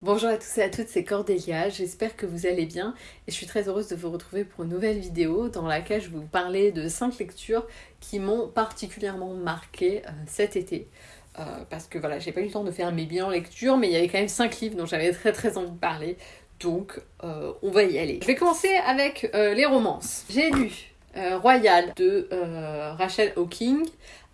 Bonjour à tous et à toutes, c'est Cordélia, j'espère que vous allez bien et je suis très heureuse de vous retrouver pour une nouvelle vidéo dans laquelle je vais vous parler de 5 lectures qui m'ont particulièrement marqué euh, cet été. Euh, parce que voilà, j'ai pas eu le temps de faire mes bilans lecture, mais il y avait quand même 5 livres dont j'avais très très envie de parler, donc euh, on va y aller. Je vais commencer avec les romances. J'ai lu Royal de Rachel Hawking,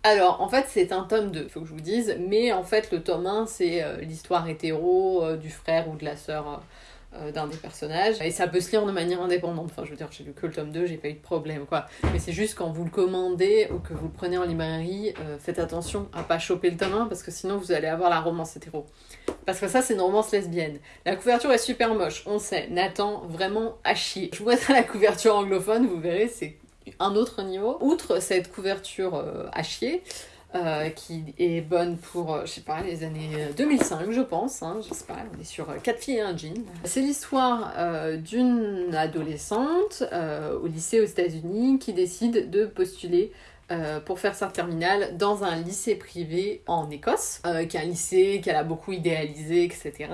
alors, en fait, c'est un tome 2, faut que je vous dise, mais en fait, le tome 1, c'est euh, l'histoire hétéro euh, du frère ou de la sœur euh, d'un des personnages, et ça peut se lire de manière indépendante. Enfin, je veux dire, j'ai lu que le tome 2, j'ai pas eu de problème, quoi. Mais c'est juste quand vous le commandez ou que vous le prenez en librairie, faites attention à pas choper le tome 1, parce que sinon, vous allez avoir la romance hétéro. Parce que ça, c'est une romance lesbienne. La couverture est super moche, on sait. Nathan, vraiment à chier. Je vous mettrai la couverture anglophone, vous verrez, c'est un autre niveau. Outre cette couverture euh, à chier, euh, qui est bonne pour, euh, je sais pas, les années 2005, je pense. Hein, je sais pas, on est sur 4 filles et un jean. C'est l'histoire d'une adolescente au lycée aux États-Unis qui décide de postuler pour faire sa terminale dans un lycée privé en Écosse, qui est un lycée qu'elle a beaucoup idéalisé, etc.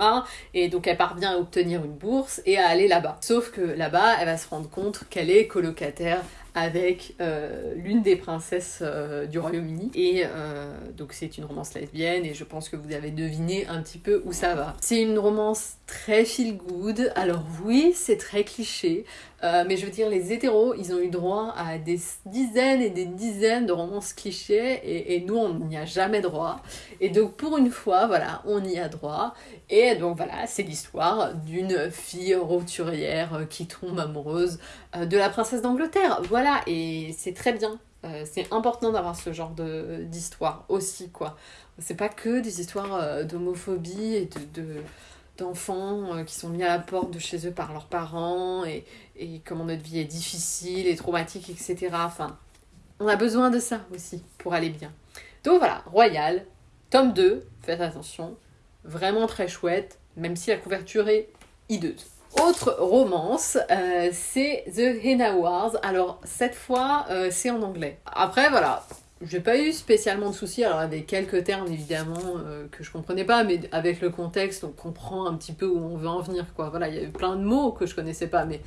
Et donc elle parvient à obtenir une bourse et à aller là-bas. Sauf que là-bas, elle va se rendre compte qu'elle est colocataire avec euh, l'une des princesses euh, du Royaume-Uni. Et euh, donc c'est une romance lesbienne et je pense que vous avez deviné un petit peu où ça va. C'est une romance très feel good. Alors oui, c'est très cliché, mais je veux dire, les hétéros, ils ont eu droit à des dizaines et des dizaines de romances clichés et, nous, on n'y a jamais droit. Et donc pour une fois, voilà, on y a droit. Et donc voilà, c'est l'histoire d'une fille roturière qui tombe amoureuse de la princesse d'Angleterre. Voilà et c'est très bien. Euh, c'est important d'avoir ce genre d'histoire aussi, quoi. C'est pas que des histoires euh, d'homophobie et de, d'enfants euh, qui sont mis à la porte de chez eux par leurs parents et, et comment notre vie est difficile et traumatique, etc. Enfin, on a besoin de ça aussi pour aller bien. Donc voilà, Royal, tome 2, faites attention, vraiment très chouette, même si la couverture est hideuse. Autre romance, euh, c'est The Henna Wars. Alors cette fois, euh, c'est en anglais. Après, voilà, j'ai pas eu spécialement de soucis. Alors, avait quelques termes évidemment euh, que je comprenais pas, mais avec le contexte, on comprend un petit peu où on veut en venir. Quoi. Voilà, il y a eu plein de mots que je connaissais pas, mais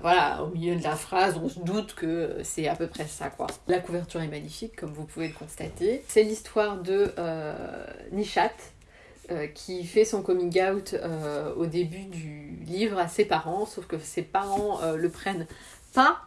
voilà, au milieu de la phrase, on se doute que c'est à peu près ça. quoi. La couverture est magnifique, comme vous pouvez le constater. C'est l'histoire de Nishat, euh, qui fait son coming out euh, au début du livre à ses parents, sauf que ses parents euh, le prennent pas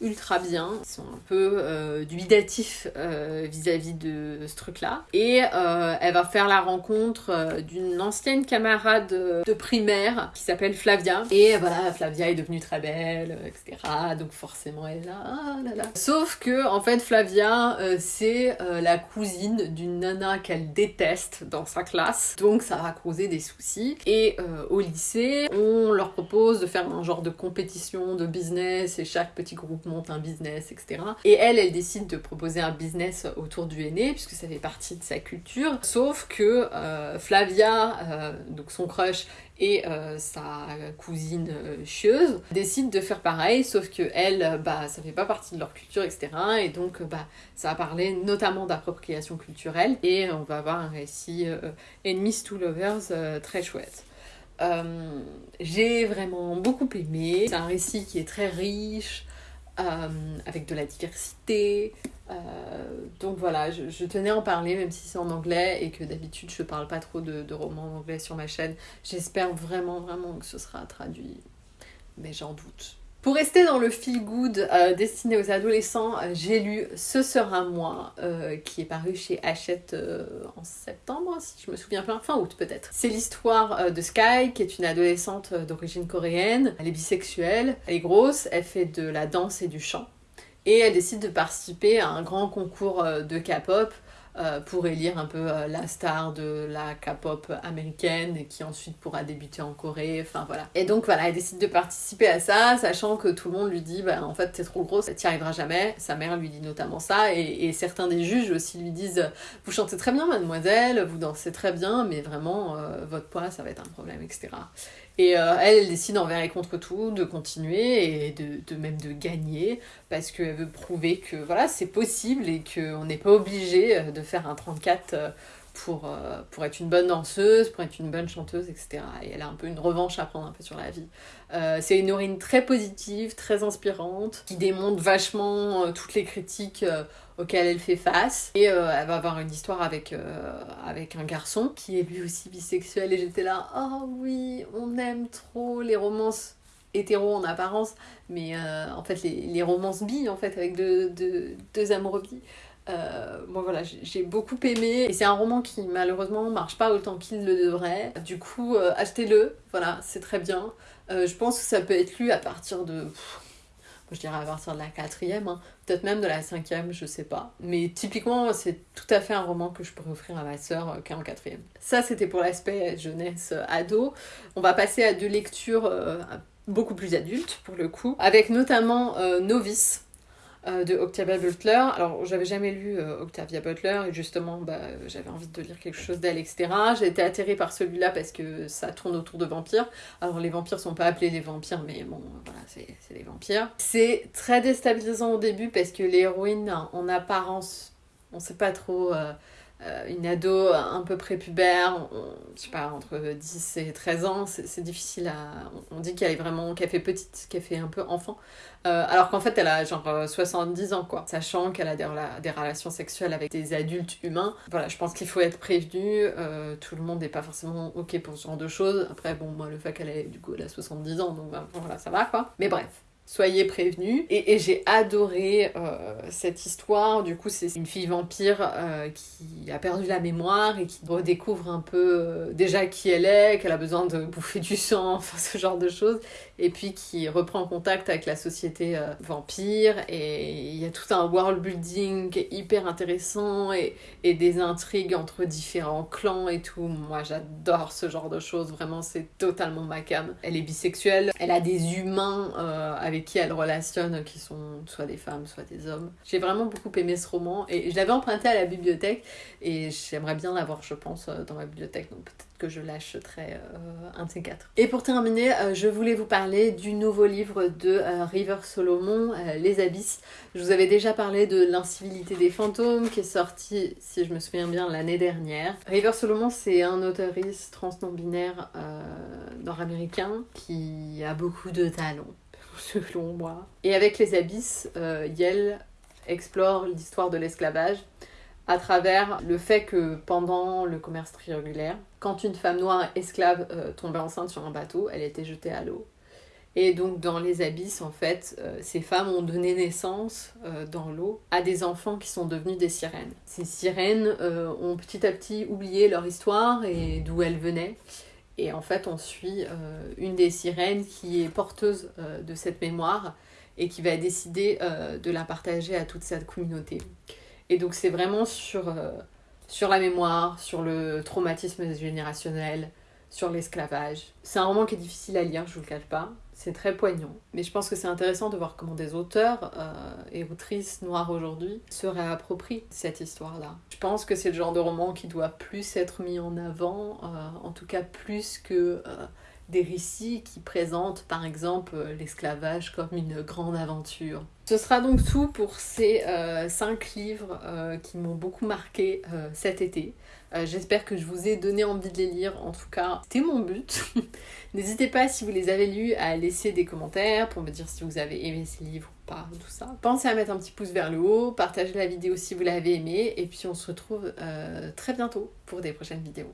ultra bien. Ils sont un peu euh, dubidatifs euh, vis-à-vis de ce truc-là. Et euh, elle va faire la rencontre euh, d'une ancienne camarade de primaire qui s'appelle Flavia. Et voilà, Flavia est devenue très belle, etc. Donc forcément, elle est là, ah là. Sauf que, en fait, Flavia, c'est la cousine d'une nana qu'elle déteste dans sa classe. Donc ça va causer des soucis. Et au lycée, on leur propose de faire un genre de compétition de business et chaque petit groupe un business, etc. Et elle, elle décide de proposer un business autour du aîné, puisque ça fait partie de sa culture. Sauf que euh, Flavia, euh, donc son crush, et euh, sa cousine chieuse décident de faire pareil, sauf que elle, bah, ça fait pas partie de leur culture, etc. Et donc, bah, ça va parler notamment d'appropriation culturelle, et on va avoir un récit Enemies to Lovers très chouette. j'ai vraiment beaucoup aimé. C'est un récit qui est très riche, euh, avec de la diversité. Euh, donc voilà, je, tenais à en parler, même si c'est en anglais et que d'habitude je parle pas trop de, de romans en anglais sur ma chaîne. J'espère vraiment, vraiment que ce sera traduit, mais j'en doute. Pour rester dans le feel good euh, destiné aux adolescents, euh, j'ai lu Ce sera moi, euh, qui est paru chez Hachette en septembre, si je me souviens bien, fin août peut-être. C'est l'histoire de Sky, qui est une adolescente d'origine coréenne. Elle est bisexuelle, elle est grosse, elle fait de la danse et du chant. Et elle décide de participer à un grand concours de K-pop euh, pour élire un peu euh, la star de la K-pop américaine qui ensuite pourra débuter en Corée, enfin voilà. Et donc voilà, elle décide de participer à ça, sachant que tout le monde lui dit bah en fait t'es trop grosse, t'y arriveras jamais. Sa mère lui dit notamment ça, et, et, certains des juges aussi lui disent vous chantez très bien mademoiselle, vous dansez très bien, mais vraiment euh, votre poids ça va être un problème, etc. Et elle, elle décide envers et contre tout de continuer et de, de même de gagner parce qu'elle veut prouver que voilà c'est possible et qu'on n'est pas obligé euh, de faire un 34 euh, pour, euh, pour être une bonne danseuse, pour être une bonne chanteuse, etc. Et elle a un peu une revanche à prendre un peu sur la vie. Euh, c'est une héroïne très positive, très inspirante, qui démontre vachement toutes les critiques auxquelles elle fait face. Et elle va avoir une histoire avec, avec un garçon qui est lui aussi bisexuel. Et j'étais là, oh oui, on aime trop les romances hétéro en apparence, mais en fait les, les, romances bi en fait avec deux, deux, deux amoureux bi. Euh, voilà, j'ai beaucoup aimé et c'est un roman qui malheureusement marche pas autant qu'il le devrait. Du coup, euh, achetez-le, voilà, c'est très bien. Euh, je pense que ça peut être lu à partir de... je dirais à partir de la quatrième, hein. peut-être même de la cinquième, je sais pas. Mais typiquement, c'est tout à fait un roman que je pourrais offrir à ma sœur qui est en quatrième. Ça, c'était pour l'aspect jeunesse ado. On va passer à deux lectures beaucoup plus adultes pour le coup, avec notamment Novice euh, de Octavia Butler. Alors, j'avais jamais lu euh, Octavia Butler et justement, bah, j'avais envie de lire quelque chose d'elle, etc. J'ai été atterrée par celui-là parce que ça tourne autour de vampires. Alors, les vampires sont pas appelés les vampires, mais bon, voilà, c'est des vampires. C'est très déstabilisant au début parce que l'héroïne, en apparence, on sait pas trop. Euh, une ado un peu prépubère, je sais pas, entre 10 et 13 ans, c'est difficile à... On dit qu'elle est vraiment, qu'elle fait petite, qu'elle fait un peu enfant, euh, alors qu'en fait elle a genre 70 euh, ans quoi, sachant qu'elle a des, relations sexuelles avec des adultes humains. Voilà, je pense qu'il faut être prévenu, tout le monde n'est pas forcément ok pour ce genre de choses. Après bon, moi le fait qu'elle ait du coup elle a 70 ans, donc bah, voilà, ça va quoi. Mais bref, soyez prévenus. Et, j'ai adoré euh, cette histoire. Du coup, c'est une fille vampire euh, qui a perdu la mémoire et qui redécouvre un peu euh, déjà qui elle est, qu'elle a besoin de bouffer du sang, enfin ce genre de choses. Et puis qui reprend contact avec la société vampire. Et il y a tout un world building hyper intéressant et, et des intrigues entre différents clans et tout. Moi, j'adore ce genre de choses. Vraiment, c'est totalement ma cam. Elle est bisexuelle. Elle a des humains avec qui elle relationne, qui sont soit des femmes, soit des hommes. J'ai vraiment beaucoup aimé ce roman et je l'avais emprunté à la bibliothèque et j'aimerais bien l'avoir, je pense, euh, dans ma bibliothèque. Donc peut-être que je lâcherai euh, un de ces quatre. Et pour terminer, euh, je voulais vous parler du nouveau livre de River Solomon, Les Abysses. Je vous avais déjà parlé de L'incivilité des fantômes qui est sorti, si je me souviens bien, l'année dernière. River Solomon, c'est un auteuriste trans non-binaire nord-américain qui a beaucoup de talent selon moi. Et avec les abysses, euh, Yale explore l'histoire de l'esclavage à travers le fait que pendant le commerce triangulaire, quand une femme noire esclave euh, tombait enceinte sur un bateau, elle était jetée à l'eau. Et donc dans les abysses, en fait, euh, ces femmes ont donné naissance dans l'eau à des enfants qui sont devenus des sirènes. Ces sirènes ont petit à petit oublié leur histoire et d'où elles venaient. Et en fait, on suit euh, une des sirènes qui est porteuse euh, de cette mémoire et qui va décider euh, de la partager à toute cette communauté. Et donc c'est vraiment sur, sur la mémoire, sur le traumatisme générationnel, sur l'esclavage. C'est un roman qui est difficile à lire, je vous le cache pas. C'est très poignant. Mais je pense que c'est intéressant de voir comment des auteurs euh, et autrices noires aujourd'hui se réapproprient cette histoire-là. Je pense que c'est le genre de roman qui doit plus être mis en avant, euh, en tout cas plus que euh, des récits qui présentent par exemple l'esclavage comme une grande aventure. Ce sera donc tout pour ces euh, cinq livres euh, qui m'ont beaucoup marqué euh, cet été. J'espère que je vous ai donné envie de les lire, en tout cas c'était mon but. N'hésitez pas si vous les avez lus à laisser des commentaires pour me dire si vous avez aimé ces livres ou pas, tout ça. Pensez à mettre un petit pouce vers le haut, partagez la vidéo si vous l'avez aimé et puis on se retrouve très bientôt pour des prochaines vidéos.